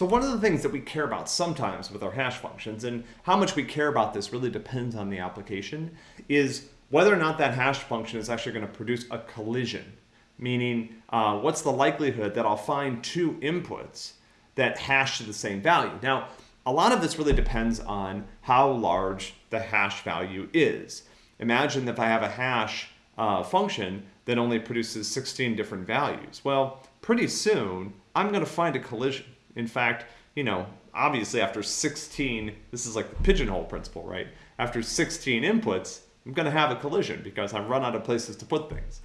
So one of the things that we care about sometimes with our hash functions, and how much we care about this really depends on the application, is whether or not that hash function is actually going to produce a collision. Meaning, uh, what's the likelihood that I'll find two inputs that hash to the same value? Now, a lot of this really depends on how large the hash value is. Imagine if I have a hash uh, function that only produces 16 different values. Well, pretty soon, I'm going to find a collision. In fact, you know, obviously after 16, this is like the pigeonhole principle, right? After 16 inputs, I'm going to have a collision because I've run out of places to put things.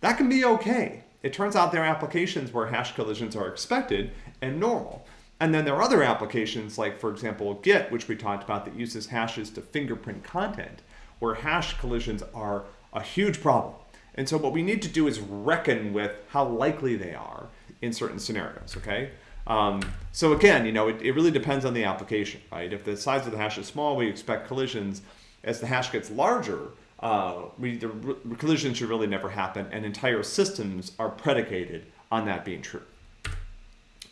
That can be okay. It turns out there are applications where hash collisions are expected and normal. And then there are other applications like, for example, Git, which we talked about that uses hashes to fingerprint content, where hash collisions are a huge problem. And so what we need to do is reckon with how likely they are in certain scenarios, okay? Um, so again, you know, it, it really depends on the application, right? If the size of the hash is small, we expect collisions. As the hash gets larger, uh, we, the collisions should really never happen, and entire systems are predicated on that being true.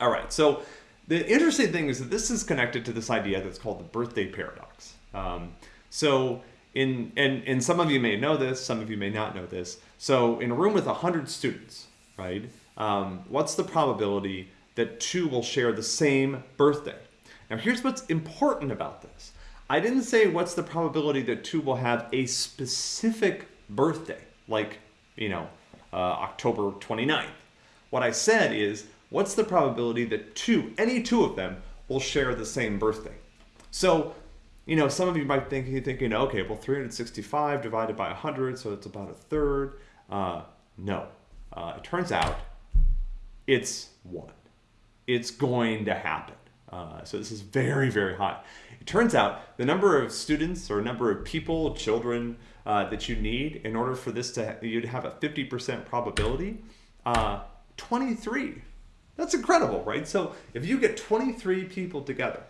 All right, so the interesting thing is that this is connected to this idea that's called the birthday paradox. Um, so in and and some of you may know this, some of you may not know this. So in a room with 100 students, right, um, what's the probability that two will share the same birthday? Now here's what's important about this. I didn't say what's the probability that two will have a specific birthday, like, you know, uh, October 29th. What I said is, what's the probability that two, any two of them, will share the same birthday? So you know, some of you might think you're thinking, okay, well, 365 divided by 100, so it's about a third. Uh, no, uh, it turns out it's one. It's going to happen. Uh, so this is very, very high. It turns out the number of students or number of people, children uh, that you need in order for this to you'd have a 50% probability, uh, 23. That's incredible, right? So if you get 23 people together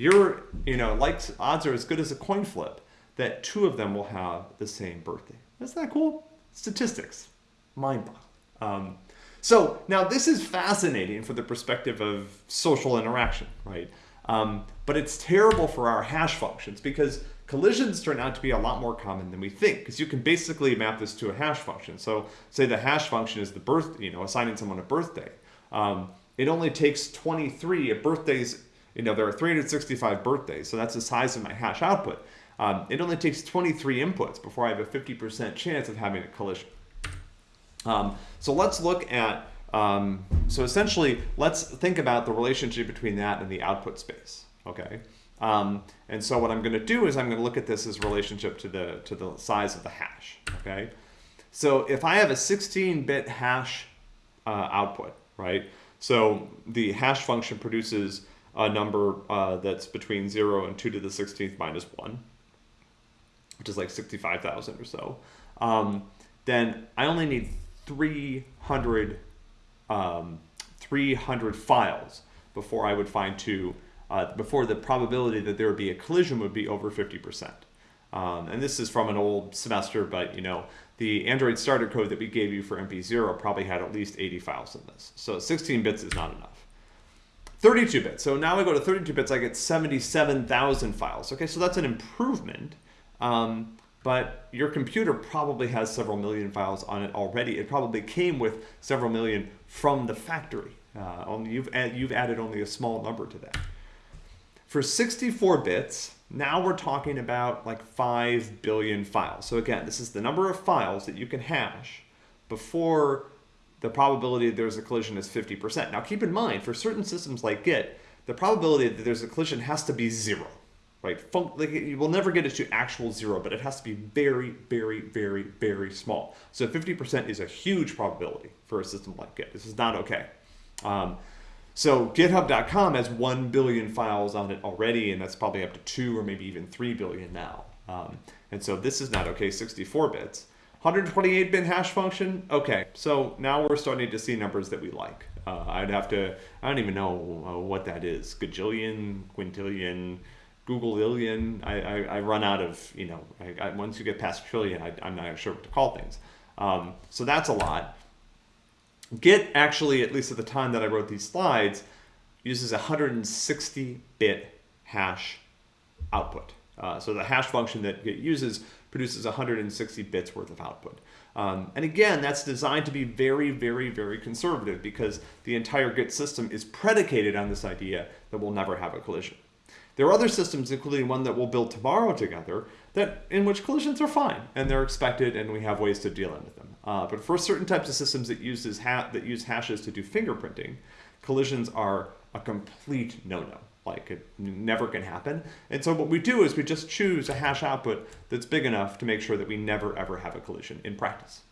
you're, you know, like odds are as good as a coin flip that two of them will have the same birthday. Isn't that cool? Statistics, mind boggling. Um, so now this is fascinating for the perspective of social interaction, right? Um, but it's terrible for our hash functions because collisions turn out to be a lot more common than we think because you can basically map this to a hash function. So say the hash function is the birth, you know, assigning someone a birthday. Um, it only takes 23, a birthday's you know, there are 365 birthdays, so that's the size of my hash output. Um, it only takes 23 inputs before I have a 50% chance of having a collision. Um, so let's look at, um, so essentially, let's think about the relationship between that and the output space, okay? Um, and so what I'm going to do is I'm going to look at this as relationship to the, to the size of the hash, okay? So if I have a 16-bit hash uh, output, right? So the hash function produces a number uh, that's between 0 and 2 to the 16th minus 1, which is like 65,000 or so, um, then I only need 300, um, 300 files before I would find 2, uh, before the probability that there would be a collision would be over 50%. Um, and this is from an old semester, but you know, the Android starter code that we gave you for MP0 probably had at least 80 files in this. So 16 bits is not enough. 32 bits. So now I go to 32 bits, I get 77,000 files. Okay, so that's an improvement. Um, but your computer probably has several million files on it already. It probably came with several million from the factory. Uh, only you've, add, you've added only a small number to that. For 64 bits, now we're talking about like 5 billion files. So again, this is the number of files that you can hash before the probability that there's a collision is 50%. Now keep in mind, for certain systems like Git, the probability that there's a collision has to be zero, right? like you will never get it to actual zero, but it has to be very, very, very, very small. So 50% is a huge probability for a system like Git. This is not okay. Um, so github.com has 1 billion files on it already, and that's probably up to 2 or maybe even 3 billion now. Um, and so this is not okay, 64 bits. 128-bit hash function, okay, so now we're starting to see numbers that we like. Uh, I'd have to, I don't even know uh, what that is, gajillion, quintillion, Googleillion. I, I, I run out of, you know, I, I, once you get past trillion, I, am not sure what to call things. Um, so that's a lot. Git actually, at least at the time that I wrote these slides, uses 160 bit hash output. Uh, so the hash function that Git uses produces 160 bits worth of output. Um, and again, that's designed to be very, very, very conservative because the entire Git system is predicated on this idea that we'll never have a collision. There are other systems, including one that we'll build tomorrow together, that in which collisions are fine and they're expected, and we have ways to deal with them. Uh, but for certain types of systems that uses that use hashes to do fingerprinting, collisions are a complete no-no. Like it never can happen. And so what we do is we just choose a hash output that's big enough to make sure that we never ever have a collision in practice.